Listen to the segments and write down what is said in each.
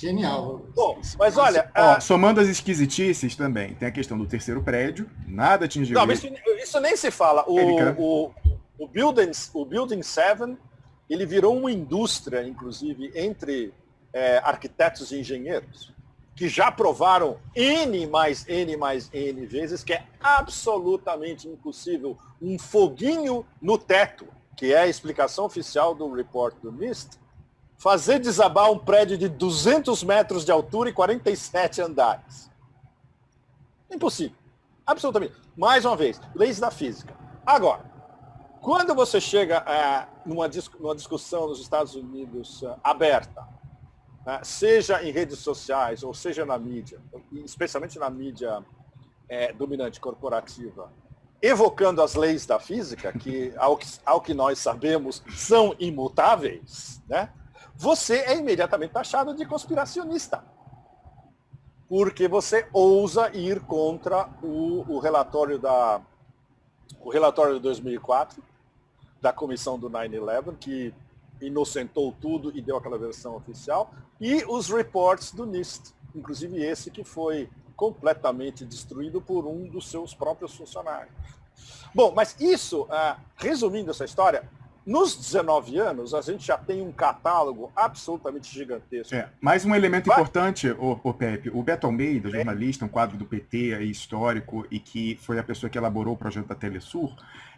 Genial. Bom, mas olha. Ó, a... Somando as esquisitices também, tem a questão do terceiro prédio, nada atingiu. Não, mas isso, isso nem se fala. O, o, o, Building, o Building 7 ele virou uma indústria, inclusive, entre é, arquitetos e engenheiros, que já provaram N mais N mais N vezes que é absolutamente impossível um foguinho no teto, que é a explicação oficial do report do NIST, fazer desabar um prédio de 200 metros de altura e 47 andares. Impossível. Absolutamente. Mais uma vez, leis da física. Agora, quando você chega é, numa, numa, discussão nos Estados Unidos é, aberta, é, seja em redes sociais ou seja na mídia, especialmente na mídia é, dominante corporativa, evocando as leis da física, que ao, que ao que nós sabemos são imutáveis, né? Você é imediatamente taxado de conspiracionista. Porque você ousa ir contra o, o relatório da o relatório de 2004 da comissão do 9/11 que inocentou tudo e deu aquela versão oficial e os reports do NIST, inclusive esse que foi completamente destruído por um dos seus próprios funcionários. Bom, mas isso, ah, resumindo essa história, nos 19 anos, a gente já tem um catálogo absolutamente gigantesco. É, mais um elemento Vai. importante, o, o Pepe, o Beto Almeida, jornalista, um quadro do PT aí, histórico, e que foi a pessoa que elaborou o projeto da Telesur,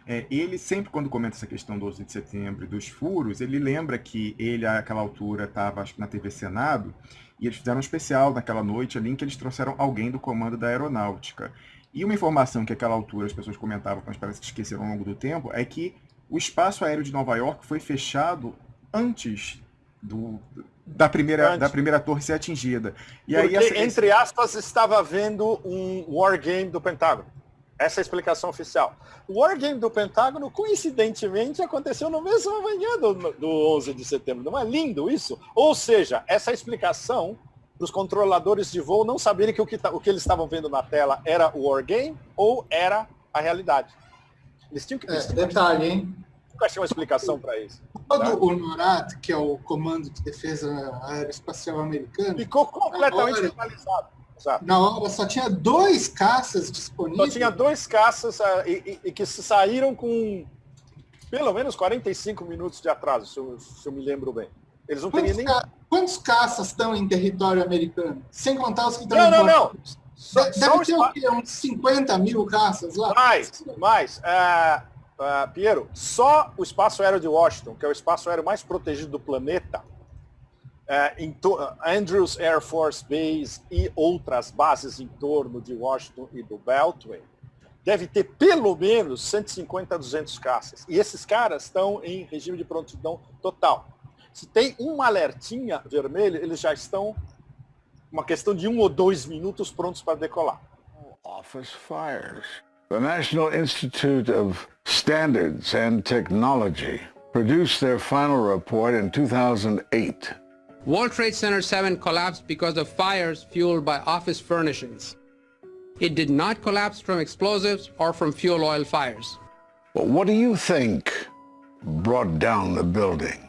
é, ele sempre, quando comenta essa questão do 11 de setembro e dos furos, ele lembra que ele, àquela altura, estava na TV Senado, e eles fizeram um especial naquela noite ali, em que eles trouxeram alguém do comando da aeronáutica. E uma informação que àquela altura as pessoas comentavam, mas parece que esqueceram ao longo do tempo, é que o espaço aéreo de Nova York foi fechado antes do, da, primeira, antes. da primeira torre ser atingida. E Porque, aí, essa, entre aspas, estava havendo um wargame do Pentágono. Essa é a explicação oficial. O Wargame do Pentágono, coincidentemente, aconteceu no mesmo manhã do, do 11 de setembro. Não é lindo isso? Ou seja, essa explicação para os controladores de voo não saberem que o que, o que eles estavam vendo na tela era o Wargame ou era a realidade. Eles tinham que... Eles é, detalhe, hein? Nunca tinha uma explicação para isso. Todo tá? o NORAD, que é o Comando de Defesa Aeroespacial Americano... Ficou completamente finalizado. Na hora só tinha dois caças disponíveis. Só tinha dois caças uh, e, e, e, que saíram com pelo menos 45 minutos de atraso, se eu, se eu me lembro bem. Eles não quantos teriam nem. Ca... Quantos caças estão em território americano? Sem contar os que estão Não, não, não. Só, Deve só ter o quê? Uns 50 mil caças lá? Mais, mais. Uh, uh, Piero, só o espaço aéreo de Washington, que é o espaço aéreo mais protegido do planeta, é, Andrews Air Force Base e outras bases em torno de Washington e do Beltway, deve ter pelo menos 150 a 200 caças. E esses caras estão em regime de prontidão total. Se tem uma alertinha vermelha, eles já estão uma questão de um ou dois minutos prontos para decolar. Office fires. The National Institute of Standards and Technology produced their final report in 2008. World Trade Center 7 collapsed because of fires fueled by office furnishings. It did not collapse from explosives or from fuel oil fires. Well, what do you think brought down the building?